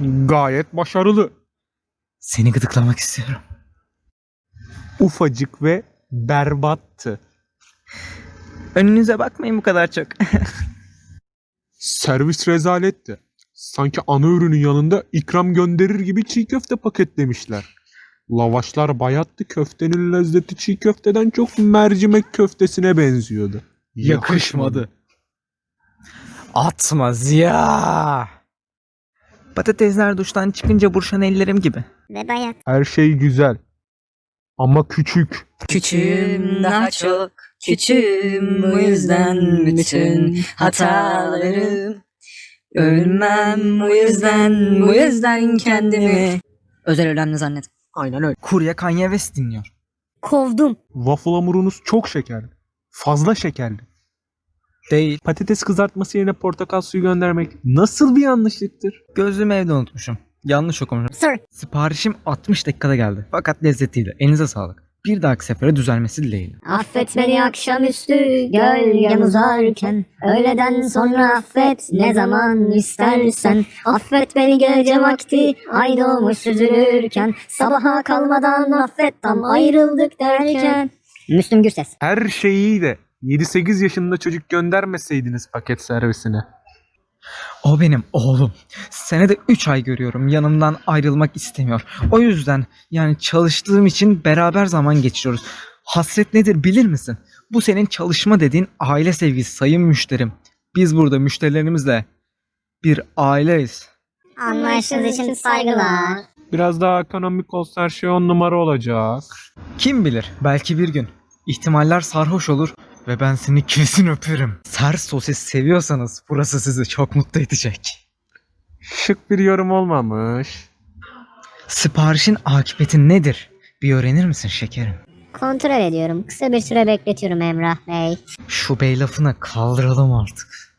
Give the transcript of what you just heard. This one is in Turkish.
Gayet başarılı. Seni gıdıklamak istiyorum. Ufacık ve berbattı. Önünüze bakmayın bu kadar çok. Servis rezaletti. Sanki ana ürünün yanında ikram gönderir gibi çiğ köfte paketlemişler. Lavaşlar bayattı köftenin lezzeti çiğ köfteden çok mercimek köftesine benziyordu. Yakışmadı. Atma Ziya. Patatesler duştan çıkınca burşan ellerim gibi. Ve bayat. Her şey güzel. Ama küçük. Küçüğüm daha çok küçüğüm bu yüzden bütün hatalarım Ölmem bu yüzden bu yüzden kendimi Özel önemli zannet. Aynen öyle. Kurye Kanye West dinliyor. Kovdum. Waffle hamurunuz çok şekerli. Fazla şekerli. Değil. Patates kızartması yerine portakal suyu göndermek nasıl bir yanlışlıktır? Gözlüğümü evde unutmuşum. Yanlış okumuşum. Sir. Siparişim 60 dakikada geldi. Fakat lezzetliydi. Elinize sağlık. Bir dahaki sefere düzelmesi dileğiyle. Affet beni akşamüstü gölgem uzarken Öğleden sonra affet ne zaman istersen Affet beni gece vakti ay doğmuş süzülürken Sabaha kalmadan affet tam ayrıldık derken Müslüm Gürses Her şey iyi de 7-8 yaşında çocuk göndermeseydiniz paket servisine. O benim oğlum. Senede 3 ay görüyorum. Yanımdan ayrılmak istemiyor. O yüzden yani çalıştığım için beraber zaman geçiriyoruz. Hasret nedir bilir misin? Bu senin çalışma dediğin aile sevgisi sayın müşterim. Biz burada müşterilerimizle bir aileyiz. Anlayışınız için saygılar Biraz daha ekonomik olsa her şey on numara olacak. Kim bilir belki bir gün. İhtimaller sarhoş olur ve ben seni kesin öperim. Ser sosis seviyorsanız burası sizi çok mutlu edecek. Şık bir yorum olmamış. Siparişin akıbeti nedir? Bir öğrenir misin şekerim? Kontrol ediyorum kısa bir süre bekletiyorum Emrah Bey Şu bey lafını kaldıralım artık.